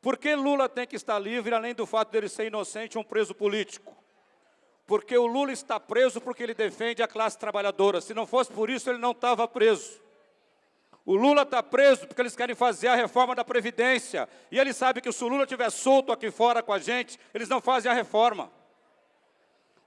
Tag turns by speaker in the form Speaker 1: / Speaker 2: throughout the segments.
Speaker 1: Por que Lula tem que estar livre, além do fato dele ser inocente, um preso político? Porque o Lula está preso porque ele defende a classe trabalhadora. Se não fosse por isso, ele não estava preso. O Lula está preso porque eles querem fazer a reforma da Previdência. E ele sabe que se o Lula estiver solto aqui fora com a gente, eles não fazem a reforma.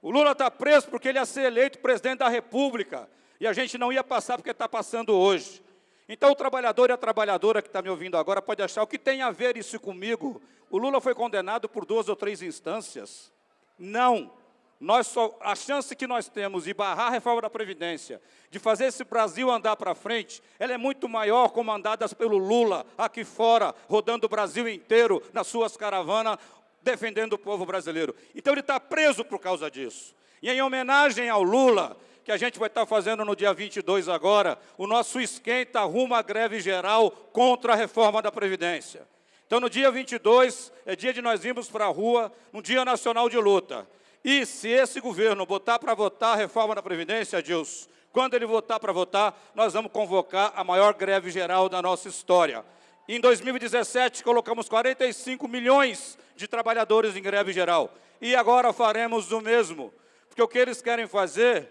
Speaker 1: O Lula está preso porque ele ia ser eleito presidente da República. E a gente não ia passar porque está passando hoje. Então, o trabalhador e a trabalhadora que está me ouvindo agora pode achar o que tem a ver isso comigo. O Lula foi condenado por duas ou três instâncias. Não. Nós só, a chance que nós temos de barrar a reforma da Previdência, de fazer esse Brasil andar para frente, ela é muito maior comandadas pelo Lula, aqui fora, rodando o Brasil inteiro nas suas caravanas, defendendo o povo brasileiro. Então ele está preso por causa disso. E em homenagem ao Lula, que a gente vai estar fazendo no dia 22 agora, o nosso esquenta rumo à greve geral contra a reforma da Previdência. Então, no dia 22, é dia de nós irmos para a rua, um dia nacional de luta. E se esse governo botar para votar a reforma da Previdência, Dilson, quando ele votar para votar, nós vamos convocar a maior greve geral da nossa história. Em 2017, colocamos 45 milhões de trabalhadores em greve geral. E agora faremos o mesmo. Porque o que eles querem fazer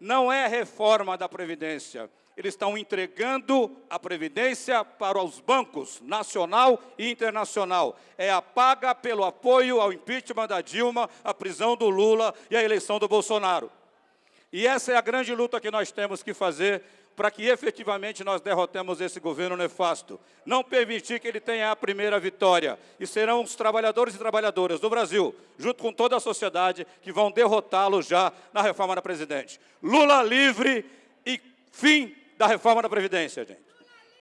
Speaker 1: não é reforma da Previdência. Eles estão entregando a Previdência para os bancos, nacional e internacional. É a paga pelo apoio ao impeachment da Dilma, a prisão do Lula e a eleição do Bolsonaro. E essa é a grande luta que nós temos que fazer para que efetivamente nós derrotemos esse governo nefasto. Não permitir que ele tenha a primeira vitória. E serão os trabalhadores e trabalhadoras do Brasil, junto com toda a sociedade, que vão derrotá-lo já na reforma da Presidente. Lula livre e fim da reforma da Previdência, gente.